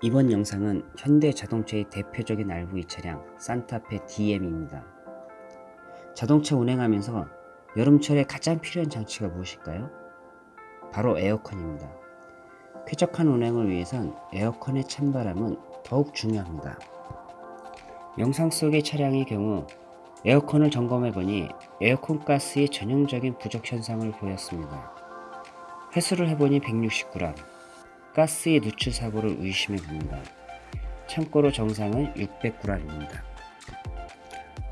이번 영상은 현대 자동차의 대표적인 RV 차량 산타페 DM입니다. 자동차 운행하면서 여름철에 가장 필요한 장치가 무엇일까요? 바로 에어컨입니다. 쾌적한 운행을 위해선 에어컨의 찬바람은 더욱 중요합니다. 영상 속의 차량의 경우 에어컨을 점검해보니 에어컨 가스의 전형적인 부족 현상을 보였습니다. 회수를 해보니 169g, 가스의 누출 사고를 의심해 봅니다. 참고로 정상은 600g입니다.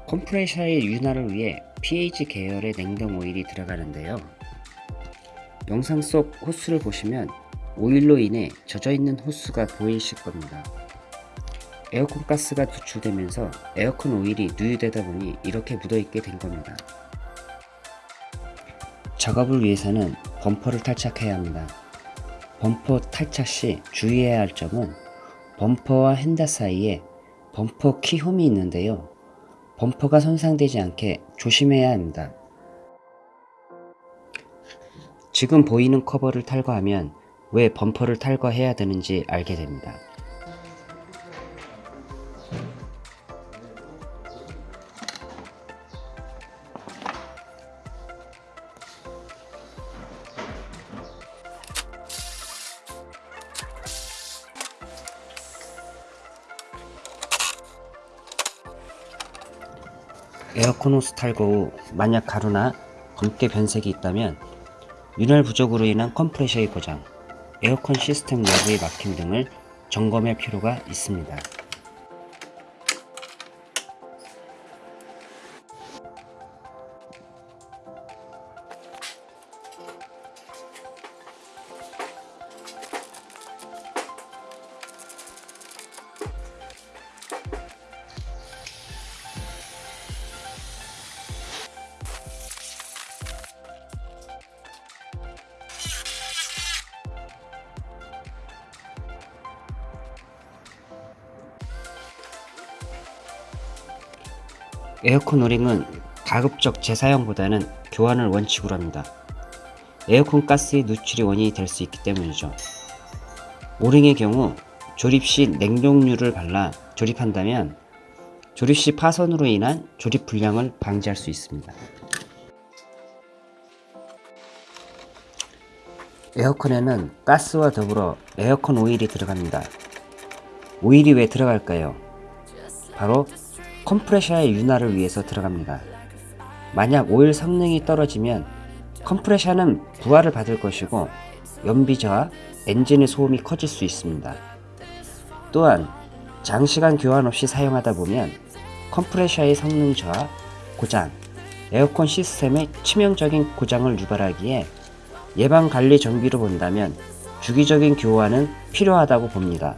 컴프레셔의 윤활을 위해 pH 계열의 냉동 오일이 들어가는데요. 영상 속 호스를 보시면 오일로 인해 젖어있는 호스가 보이실 겁니다. 에어컨 가스가 누출되면서 에어컨 오일이 누유되다 보니 이렇게 묻어있게 된 겁니다. 작업을 위해서는 범퍼를 탈착해야 합니다. 범퍼 탈착 시 주의해야 할 점은 범퍼와 펜더 사이에 범퍼 키홈이 있는데요. 범퍼가 손상되지 않게 조심해야 합니다. 지금 보이는 커버를 탈거하면 왜 범퍼를 탈거해야 되는지 알게 됩니다. 에어컨 호스 탈거 후 만약 가루나 검게 변색이 있다면 윤활 부족으로 인한 컴프레셔의 고장, 에어컨 시스템 내부의 막힘 등을 점검할 필요가 있습니다. 에어컨 오링은 가급적 재사용보다는 교환을 원칙으로 합니다. 에어컨 가스의 누출이 원인이 될 수 있기 때문이죠. 오링의 경우 조립 시 냉동류를 발라 조립한다면 조립 시 파손으로 인한 조립 불량을 방지할 수 있습니다. 에어컨에는 가스와 더불어 에어컨 오일이 들어갑니다. 오일이 왜 들어갈까요? 바로 컴프레셔의 윤활을 위해서 들어갑니다. 만약 오일 성능이 떨어지면 컴프레셔는 부하를 받을 것이고 연비 저하, 엔진의 소음이 커질 수 있습니다. 또한 장시간 교환 없이 사용하다 보면 컴프레셔의 성능 저하, 고장, 에어컨 시스템의 치명적인 고장을 유발하기에 예방관리 정비로 본다면 주기적인 교환은 필요하다고 봅니다.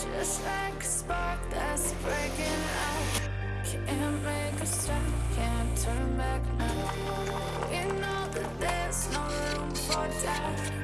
Just like a spark that's breaking out. Can't make a stop, can't turn back now. We know that there's no room for doubt.